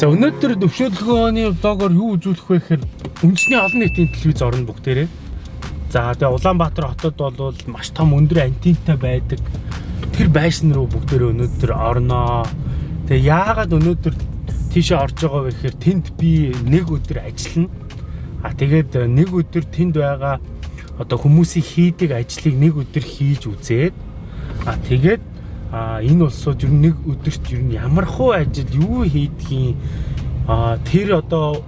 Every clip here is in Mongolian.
За өнөөдөр төвшөлгөөний влогоор юу үзүүлэх вэ гэхээр үндэсний олон нийтийн телевиз орно бүгдээрээ. За тэгээ Улаанбаатар хотод бол маш том өндөр антентай байдаг. Тэр байшин руу бүгдээрээ өнөөдөр орноо. Тэгээ яагаад өнөөдөр тийшээ орж байгаа вэ гэхээр тэнд би нэг өдөр ажиллана. А тэгээд нэг өдөр тэнд байгаа одоо хүмүүсийн хийдэг ажлыг нэг өдөр хийж үзээд а тэгээд а энэ улсууд ер нь нэг өдөрт ер нь ямар хуу ажил юу хийдгийг а тэр одоо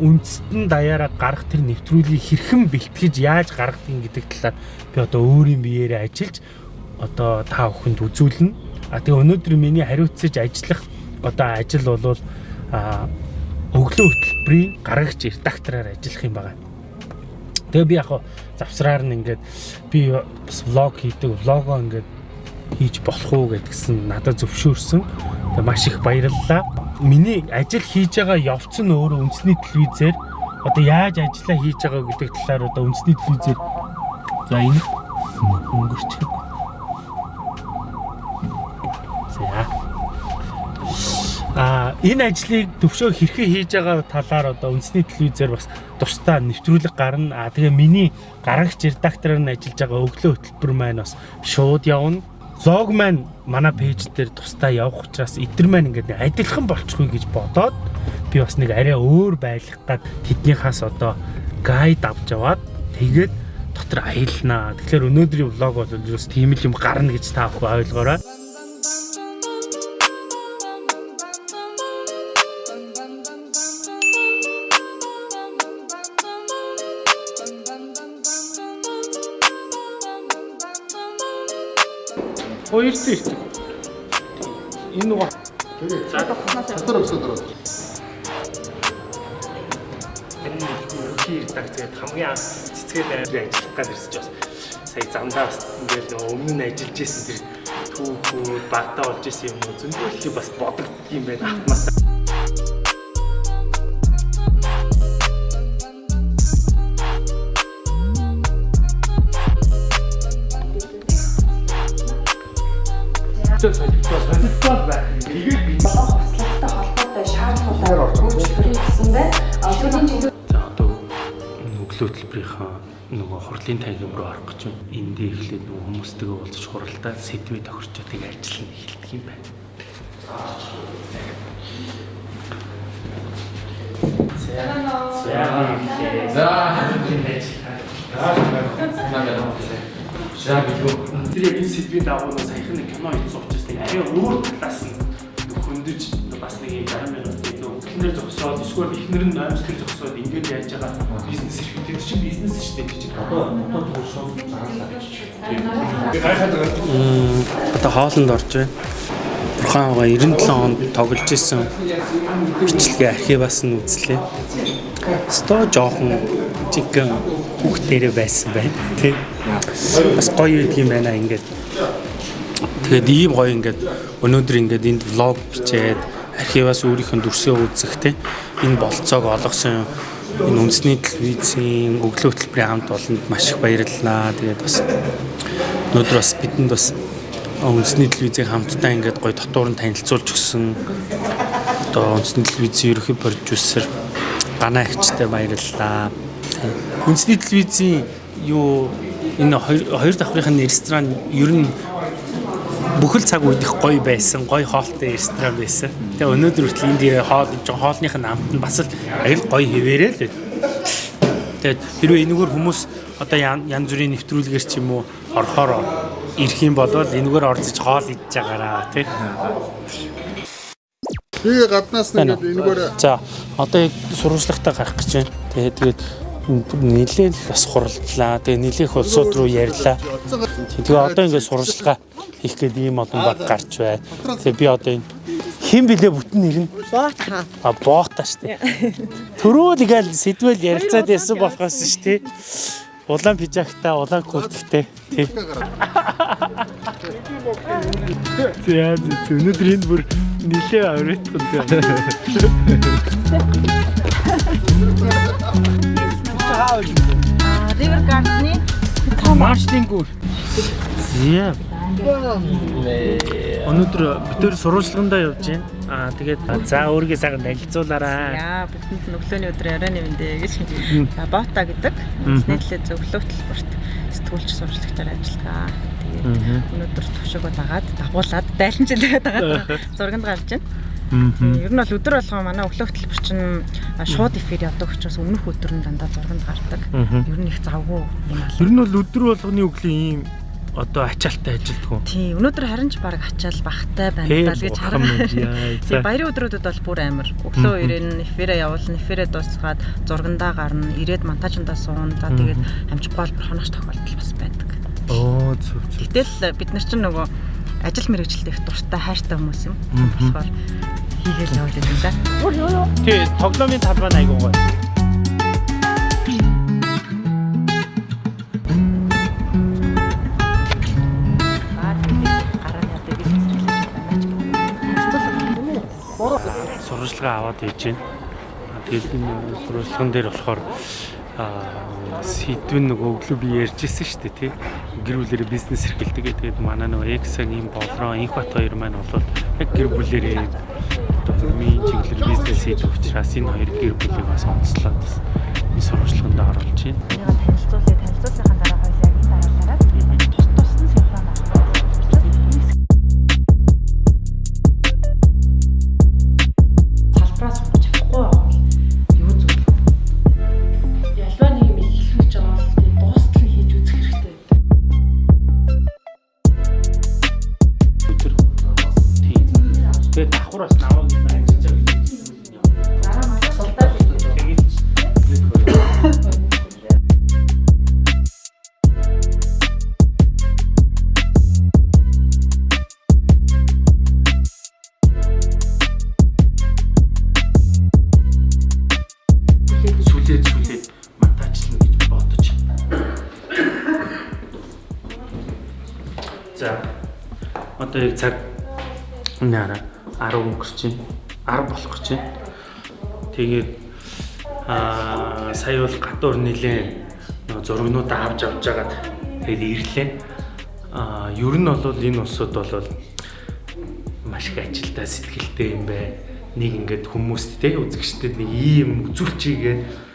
үндэстэн даяараа гарах тэр нэвтрүүлгийг хэрхэн бэлтгэж яаж гаргадгийг гэдэг талаар би одоо өөрийн биеэрээ ажиллаж одоо та бүхэнд үзүүлнэ. А тэгээ өнөөдөр миний хариуцаж ажиллах одоо ажил бол а өглөө хөтөлбөрийн гаргагч редактораар ажиллах юм байна. Тэгээ би яг завсраар нь ингээд би бас влог хийдэг, влогоо ингээд хийж болох уу гэдгсэн надад зөвшөөрсөн. Тэгээ маш их баярлалаа. Миний ажил хийж байгаа явц нь өөрөө үндэсний телевизээр одоо яаж ажиллаа хийж байгаа гэдэг талаар одоо үндэсний телевизээр за энэ өнгөрчих. За. А энэ ажлыг төвшөө хэрхэн хийж байгаа талаар одоо үндэсний телевизээр бас тусдаа нэвтрүүлэг гарна. А тэгээ миний гарагч редактораар нь ажиллаж байгаа өглөө хөтөлбөр маань бас шууд явна лог маань манай пэйж дээр тусдаа явах учраас эдгэр маань ингээд адилхан болчихгүй гэж бодоод би бас нэг арай өөр байлгах гад тэднийхээс одоо гайд авч яваад тэгээд дотор аялнаа. Тэгэхээр өнөөдрийн влог бол юу ч тийм л юм гарна гэж та бүхэн ойлгоорой. Хоёр зэрэг. Энэ нөгөө За дотор өсөд ороод. энэ ерөнхий редакцид хамгийн анх цэцгээд ажиллах гэж ирсэж бас сая замдаа бас ингээл нөгөө өмнө нь ажиллаж исэн тэр түүхүүд багтаа болж исэн юм уу зөндөлхий бас бодогдсон юм байна автмаас. Зөв солилцоо солилцоо байх юм. Энийг би бослогтой холбоотой шаардлагуудаар үйлчлэгэрийн гэсэндээ сүүлийн чиглэл За одоо өглөө хөтөлбөрийнхаа нөгөө хурлын танхим руу орох гэж байна. Эндээ эхлээд нөгөө хүмүүстэйгээ уулзаж хуралдаа сэдвээ тохирчоо тийг ажиллана эхэлдэг юм байна. За. За билүү. Тэр яг энэ сэдвийн дагуу нэг саяхан нэг кино хийсэн учраас нэг арай өөр талаас нь хөндөж бас нэг юм 60 минут нэг өглөнөр зогсоод эсвэл эхнэр нь аймсгэр зогсоод ингээд яаж байгаа бизнес эрхүүд тэр чинь бизнес шүү дээ чи одоо одоо загалаа. Би гайхаад байгаа. Одоо хоолнд орж байна. Бурхан аваа 97 онд тоглож исэн бичлэгээ архиваас нь үзлээ. Сто жоохон чиг хүүхдээрээ байсан байна. Тэг. Бас гоё үйдэг юм байна ингээд. Тэгээд ийм гоё ингээд өнөөдөр ингээд энд влог бичээд архиваас өөрийнхөө дүрсээ үзэх те энэ болцоог олгосон энэ үндэсний телевизийн өглөө хөтөлбөрийн хамт олонд маш их баярлалаа. Тэгээд бас өнөөдөр бас бидэнд бас үндэсний телевизийн хамтдаа ингээд гоё дотор нь танилцуулж өгсөн одоо үндэсний телевизийн ерөнхий продюсер Ганаа ихчтэй баярлалаа. Үндэсний телевизийн юу энэ хоёр давхрын ресторан ер нь бүхэл цаг үед их гоё байсан, гоё хоолтой ресторан байсан. Тэгээ өнөөдөр хүртэл энд ирээ хоол жоо хоолных нь амт нь бас л аял гоё хэвээрээ л. Тэгээд хэрвээ энэгээр хүмүүс одоо янз бүрийн нэвтрүүлгээр ч юм уу орохоор ирэх юм бол энэгээр орцож хоол идж байгаараа тий. Би гаднаас нь ингээд энэгээр За одоо яг сурвалжлагтаа гарах гэж байна. Тэгээд тэгээд нилээл бас хуралдлаа. Тэгээ нилээх улсууд руу ярьлаа. Тэгээ одоо ингээд сурвалжлага хийх гээд ийм олон баг гарч байна. Тэгээ би одоо энэ хэн блэ бүтэн нэр нь? Боотха. А боота штэ. Төрөө тэгэл сэдвэл ярилцаад ясан болохоос штэ. Улаан пижакта, улаан куртктэй. Тий. За өнөөдөр энд бүр нилээ аврагдсан байна. River Garden-ы Марштингүүр. Зя. Өнөөдөр бид төр сурвалжлагандаа явж байна. Аа тэгээд за өөрийгөө сайхан танилцуулаарай. Яа нь өглөөний өдөр арай нэвэндээ гэж. За бота гэдэг нийтлээ зөвлөлт төлбөрт сэтгүүлч сурвалжлагчаар ажиллагаа. Тэгээд өнөөдөр төвшөөгөө дагаад дагуулад дайрчилээд байгаа зурганд гарч байна. Ер нь бол өдөр болгоо манай өглөө хөтөлбөр чинь шууд эфир явдаг учраас өмнөх өдөр нь дандаа зурганд гардаг. Ер нь их завгүй юм аа. Ер нь бол өдөр болгоны өглөө ийм одоо ачаалттай ажилддаг уу? Тий, өнөөдөр харин ч баг ачаал бахтай байна даа гэж хараа. Тий, баярын өдрүүдэд бол бүр амар. Өглөө ирэн эфирээ явуулна, эфирээ дуусгаад зургандаа гарна, ирээд монтажиндаа суун. За тэгээд амжихгүй бол хоногч тохиолдол бас байдаг. Оо зүг зүг. Гэтэл бид нар чинь нөгөө ажил мэргэжилтэд их дуртай хайртай хүмүүс юм. Болохоор хийгээл яваад байна да. Тий, тоглоомын талбай айгуу гоё. сурвалжлага аваад хийж байна. Тэгээд энэ сурвалжлаган дээр болохоор аа сэдвэн нөгөө өглөө би ярьжсэн шүү дээ тий. Гэр бүлэрээ бизнес эрхэлдэг тэгээд манай нөгөө Эксэн ийм болроо инх бат хоёр маань бол яг гэр бүлэрээ одоо хөрмийн чиглэлээр бизнес хийж учраас энэ хоёр гэр бүлийг бас онцлоод энэ сурвалжлаганд оруулж байна. Энийг танилцуулъя. Сүлээд монтажлна гэж бодож. За. Одоо яг цаг нара 10 өнгөрч байна. 10 болох гэж байна. Тэгээд аа сая бол гадуур нилээн зургнуудаа авч авч жагаад тэгээд ирлээ. Аа ер нь бол энэ улсууд бол маш их ажилдаа сэтгэлтэй юм байна. Нэг ингээд хүмүүст те үзэгчдэд нэг ийм үзүүлчигээд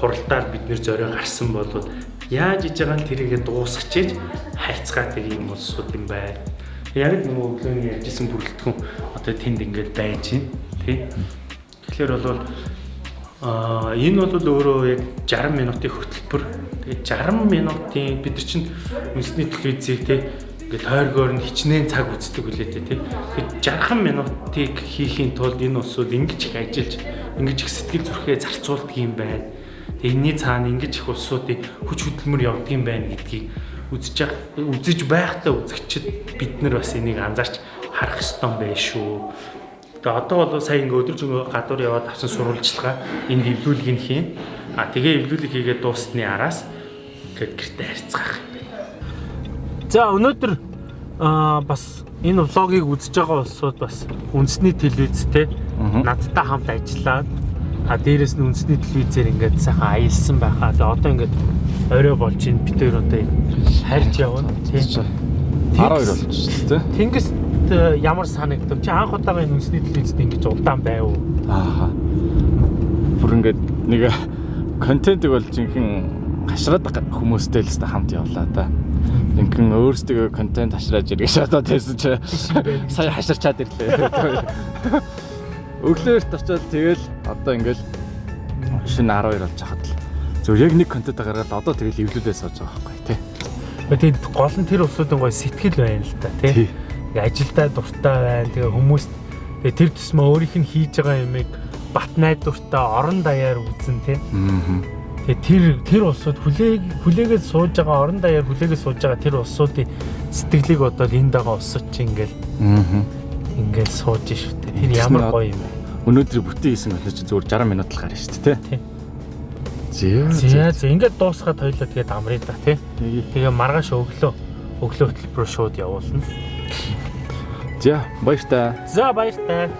хуралдаар бид нэр зорио гарсан болоод яаж иж байгаа нь тэрийгэ дуусгачээж хайцгаад ийм улсууд юм байна. Яг нөгөө өглөөний ярьжсэн бүрэлдэхүүн одоо тэнд ингээд байж байна тий. Тэгэхээр бол аа энэ бол өөрөө яг 60 минутын хөтөлбөр. Тэгээд 60 минутын бид нар чинь үндэсний телевизийг тий ингээд тойргоор нь хичнээн цаг үздэг үлээ тий. Тэгээд 60 минутыг хийхийн тулд энэ улсууд ингэж их ажиллаж ингэж их сэтгэл зүрхээ зарцуулдаг юм байна. Энэний цаана ингэж их улсуудыг хүч хөдөлмөр юм байна гэдгийг үзэж үзэж байхдаа үзэгчд бид нар бас энийг анзаарч харах ёстой юм байна шүү. Тэгээ одоо бол сая ингээ өдөржингөө гадуур яваад авсан сурвалжлага энд эвлүүлгийг хийн. А тэгээ эвлүүлэг хийгээд дуусны араас ингээд гэртээ харьцгаах юм байна. За өнөөдөр аа бас энэ влогийг үзэж байгаа улсууд бас үндэсний телевизтэй надтай хамт ажиллаад а дээрэс нь үндэсний телевизээр ингээд сайхан аялсан байхаа. Тэгээ одоо ингээд орой болж ин бид хоёр одоо харьж явна тийм. 12 болчихсон тий. Тэнгис э, ямар санагдав? Чи анх удаага энэ үндэсний телевизэд ингэж удаан байв уу? Аа. Бүр ингээд нэг контентыг бол жинхэнэ хашраад хүмүүстэй л өстө хамт явлаа да. Жинхэнэ өөрсдөө контент хашрааж ирэх шатаад байсан чи сая хаширчаад ирлээ. Өглөөрт очиод тэгэл одоо ингээл шинэ 12 болж хахад л зөв яг нэг контент гаргаад одоо тэгэл эвлүүлээ сууж байгаа байхгүй тий. Тэгээд гол нь тэр усуудын гой сэтгэл байна л да тий. Ажилдаа дуртай байна. Тэгээ хүмүүс тэр тусмаа өөрийнх нь хийж байгаа юмыг бат найдвартай орон даяар үзэн тий. Аа. Тэгээ тэр тэр улсууд хүлээг хүлээгээд сууж байгаа орон даяар хүлээгээд сууж байгаа тэр улсуудын сэтгэлийг одоо энд байгаа улсууд чи ингээл Аа. ингээл сууж шүү дээ. Тэр ямар гоё юм бэ? Өнөөдөр бүтэн хийсэн контент чи зүгээр 60 минут л гарна шүү дээ Тий. тий. За за ингээд дуусгаад хоёлоо тэгээд амрыг да тий. Тэгээ. Маргааш өглөө өглөө хөтөлбөрөөр шууд явуулна. За баяр та. За баяр таа.